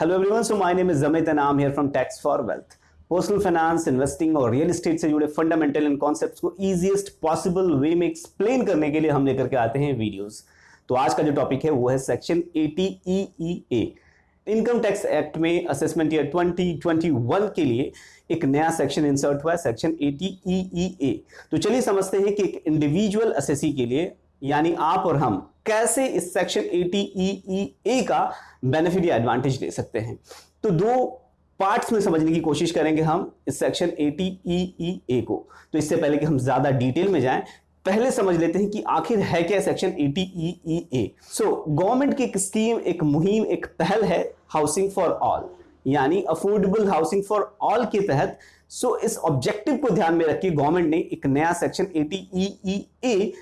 Hello everyone so my name is Jamit am here from tax for wealth personal finance investing और real estate से जुड़े fundamental and concepts को easiest possible way में explain करने के लिए हम लेकर के आते हैं वीडियोस तो आज का जो टॉपिक है, वो है सेक्शन 80 इनकम टैक्स एक्ट में असेसमेंट ईयर 2021 के लिए एक नया सेक्शन इंसर्ट हुआ है सेक्शन 80 तो चलिए समझते हैं कि एक इंडिविजुअल असेसी के लिए, यानी आप और हम कैसे इस सेक्शन 80 ई का बेनिफिट या एडवांटेज ले सकते हैं? तो दो पार्ट्स में समझने की कोशिश करेंगे हम इस सेक्शन 80 ई को। तो इससे पहले कि हम ज़्यादा डिटेल में जाएँ पहले समझ लेते हैं कि आखिर है क्या सेक्शन 80 ई सो गवर्नमेंट की एक स्कीम एक मुहिम एक पहल है हाउसिंग फॉर ऑल यानी अफोर्डेबल हाउसिंग फॉर ऑल के तहत सो so, इस ऑब्जेक्टिव को ध्यान में रखिए गवर्नमेंट ने एक नया सेक्शन 80 ई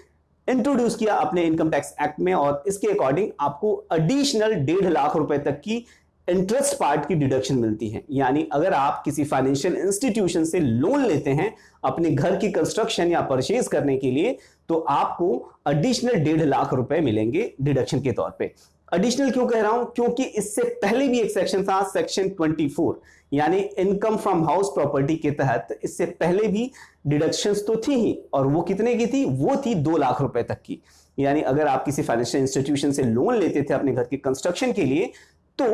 इंट्रोड्यूस किया अपने इनकम टैक्स एक्ट में और इसके अकॉर्डिंग आपको एडिशनल डेढ़ लाख रुपए तक की इंटरेस्ट पार्ट की डिडक्शन मिलती है। यानी अगर आप किसी फाइनेंशियल इंस्टीट्यूशन से लोन लेते हैं अपने घर की कंस्ट्रक्शन या परचेज करने के लिए तो आपको एडिशनल डेढ़ लाख रुपए मिलेंगे डिडक्शन के तौर पे। एडिशनल क्यों कह रहा हूँ? क्योंकि इससे पहले भी एक सेक्शन था सेक्शन 24 यानी इनकम फ्रॉम हाउस प्रॉपर्टी के तहत इससे पहले भी डिडक्शंस तो थी ही, और वो कितने की थी? वो थी दो लाख रुपए तक की। यानी अगर आप किसी फाइनेंशियल इंस्टीट्यूशन से लोन लेते थे अपने घर के कंस्ट्रक्शन के लिए तो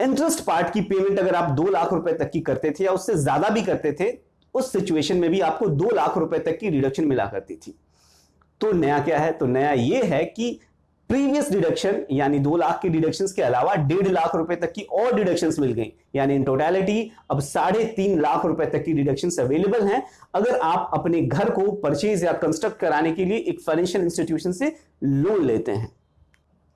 इंटरेस्ट पार्ट की पेमेंट अगर आप दो लाख रुपए तक की करते थे या उससे ज़्यादा भी करते थे, उस सिचुएशन में भी आपको दो लाख रुपए तक की रिडक्शन मिला करती थी। तो नया क्या है? तो नया यह है कि प्रीवियस डिडक्शन यानी दो लाख की डिडक्शन के अलावा डेढ़ लाख रुपए तक की और डिडक्शन मिल गई। यानी इन टोटलिटी अब साढ़े तीन लाख रुपए तक की डिडक्शन अवेलेबल हैं। अगर आप अपने घर को परचेज या कंस्ट्रक्ट कराने के लिए एक फाइनेंशियल इंस्टीट्यूशन से लोन लेते हैं,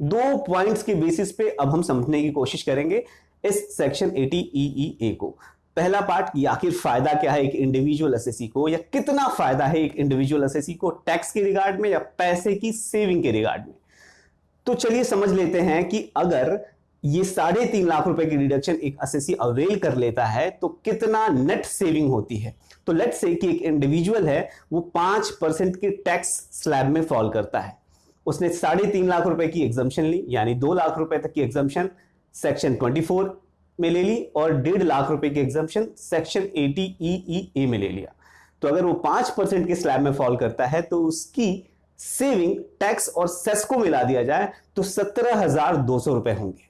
दो पॉइंट्स के बेसिस पे अब हम समझने की कोशिश करेंगे इस सेक्शन 80 ईई को। पहला पार्ट कि आखिर फ़ायदा क्या है एक इंडिविजुअल एसएससी को, या कितना फ़ायदा है एक इंडिविजुअल एसएससी को टैक्स के रिगार्ड में या पैसे की सेविंग के रिगार्ड में? तो चलिए समझ लेते हैं कि अगर ये साढ़े तीन लाख रुपए की डिडक्शन एक असेसी अवेल कर लेता है तो कितना नेट सेविंग होती है? तो लेट से कि एक इंडिविजुअल है, वो पाँच परसेंट के टैक्स स्लैब में फॉल करता है। उसने साढ़े तीन लाख रुपए की एग्जामेशन ली, यानी दो लाख रुपए तक की एग्जामेशन सेक्शन ट्वेंटी फोर में ले ली और डेढ़ लाख रुपए की एग्जामेशन सेक्शन एटी ई में ले लिया। तो अगर वो पाँच परसेंट के स्लैब में फॉल करता है तो उसकी सेविंग, टैक्स और सेस को मिला दिया जाए तो सत्रह हज़ार दो सौ रुपए होंगे।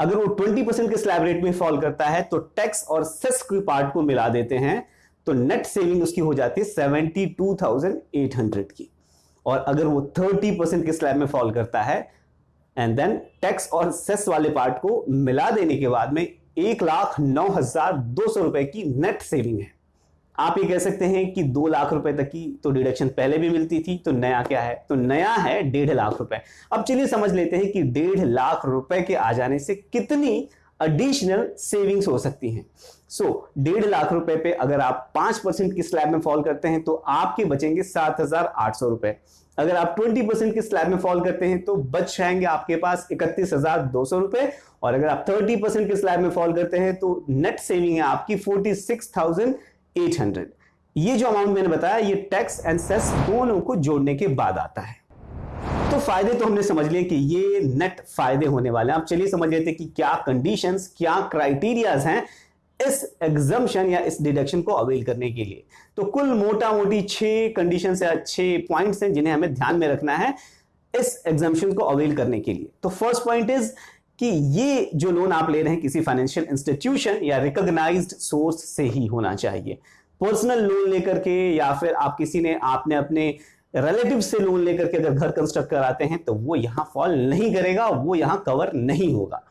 अगर वो ट्वेंटी परसेंट के स्लैब रेट में फॉल करता है तो टैक्स और सेस के पार्ट को मिला देते हैं तो नेट सेविंग उसकी हो जाती है seventy two thousand eight hundred की। और अगर वो थर्टी परसेंट के स्लैब में फॉल करता है एंड देन टैक्स और सेस वाले पार्ट को मिला देने के बाद में एक लाख नौ हज़ार दो सौ रुपए की नेट सेविंग है। आप ये कह सकते हैं कि दो लाख रुपए तक की तो डिडक्शन पहले भी मिलती थी तो नया क्या है? तो नया है डेढ़ लाख रुपए। अब चलिए समझ लेते हैं कि डेढ़ लाख रुपए के आ जाने से कितनी एडिशनल सेविंग्स हो सकती हैं। सो so, डेढ़ लाख रुपए पे अगर आप पाँच परसेंट की स्लैब में फॉल करते हैं तो आपके बचेंगे सात हज़ार आठ सौ रुपए। अगर आप ट्वेंटी परसेंट की स्लैब में फॉल करते हैं तो बच जाएँगे आपके पास इकतीस हज़ार दो सौ रुपए। और अगर आप थर्टी परसेंट की स्लैब में फॉल करते हैं तो नेट सेविंग है आपकी फोर्टी सिक्स थाउज़ेंड 800 ये जो अमाउंट मैंने बताया, ये टैक्स एंड सेस दोनों को जोड़ने के बाद आता है। तो फ़ायदे तो हमने समझ लिए कि ये नेट फ़ायदे होने वाले हैं। अब चलिए समझ लेते कि क्या कंडीशंस क्या क्राइटेरियाज हैं इस एग्जामेशन या इस डिडक्शन को अवेल करने के लिए। तो कुल मोटा मोटी छह कंडीशन या छह पॉइंट्स हैं जिन्हें हमें ध्यान में रखना है इस एग्जामेशन को अवेल करने के लिए। तो फ़र्स्ट पॉइंट इज़ कि ये जो लोन आप ले रहे हैं किसी फाइनेंशियल इंस्टीट्यूशन या रिकॉग्नाइज्ड सोर्स से ही होना चाहिए। पर्सनल लोन लेकर के या फिर आप किसी ने, आपने अपने रिलेटिव से लोन लेकर के अगर घर कंस्ट्रक्ट कराते हैं तो वो यहाँ फॉल नहीं करेगा, वो यहाँ कवर नहीं होगा।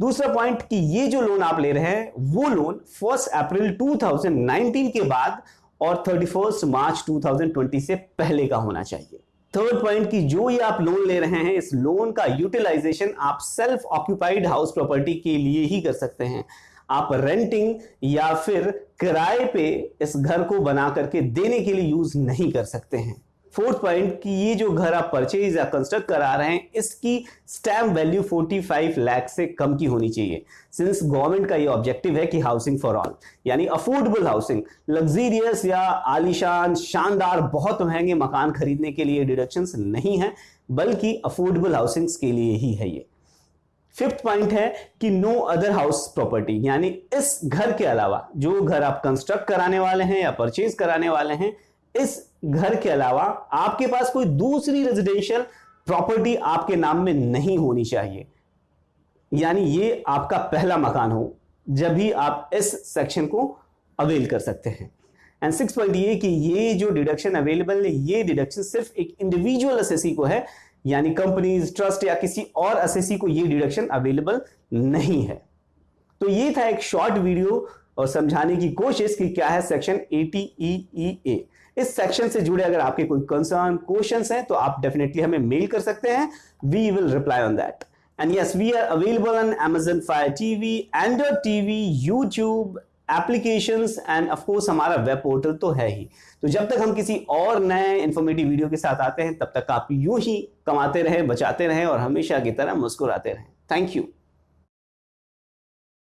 दूसरा पॉइंट कि ये जो लोन आप ले रहे हैं, वो लोन फ़र्स्ट अप्रैल 2019 के बाद और थर्टी मार्च 2020 से पहले का होना चाहिए। थर्ड पॉइंट की जो ये आप लोन ले रहे हैं, इस लोन का यूटिलाइजेशन आप सेल्फ ऑक्यूपाइड हाउस प्रॉपर्टी के लिए ही कर सकते हैं। आप रेंटिंग या फिर किराए पे इस घर को बना करके देने के लिए यूज़ नहीं कर सकते हैं। फोर्थ पॉइंट कि ये जो घर आप परचेज या कंस्ट्रक्ट करा रहे हैं, इसकी स्टैम्प वैल्यू 45 लाख से कम की होनी चाहिए। सिंस गवर्नमेंट का ये ऑब्जेक्टिव है कि हाउसिंग फॉर ऑल यानी अफोर्डेबल हाउसिंग लग्जीरियस या आलिशान, शानदार, बहुत महँगे मकान खरीदने के लिए डिडक्शन नहीं है, बल्कि अफोर्डेबल हाउसिंग के लिए ही है ये। फिफ्थ पॉइंट है कि नो अदर हाउस प्रॉपर्टी यानी इस घर के अलावा जो घर आप कंस्ट्रक्ट कराने वाले हैं या परचेज कराने वाले हैं इस घर के अलावा आपके पास कोई दूसरी रेजिडेंशियल प्रॉपर्टी आपके नाम में नहीं होनी चाहिए। यानी ये आपका पहला मकान हो, जब भी आप इस सेक्शन को अवेल कर सकते हैं। एंड सिक्स पॉइंट ये कि ये जो डिडक्शन अवेलेबल है, ये डिडक्शन सिर्फ़ एक इंडिविजुअल असेसी को है। यानी कंपनीज़ ट्रस्ट या किसी और असेसी को ये डिडक्शन अवेलेबल नहीं है। तो ये था एक शॉर्ट वीडियो और समझाने की कोशिश कि क्या है सेक्शन ए इस सेक्शन से जुड़े अगर आपके कोई कंसर्न क्वेश्चन हैं तो आप डेफिनेटली हमें मेल कर सकते हैं। We will reply on that and yes we are available on Amazon Fire TV, Android TV, YouTube, applications and of course हमारा वेब पोर्टल तो है ही। तो जब तक हम किसी और नए इंफॉर्मेटिव वीडियो के साथ आते हैं तब तक आप यूँ ही कमाते रहें बचाते रहें और हमेशा की तरह मुस्कुराते रहें। Thank you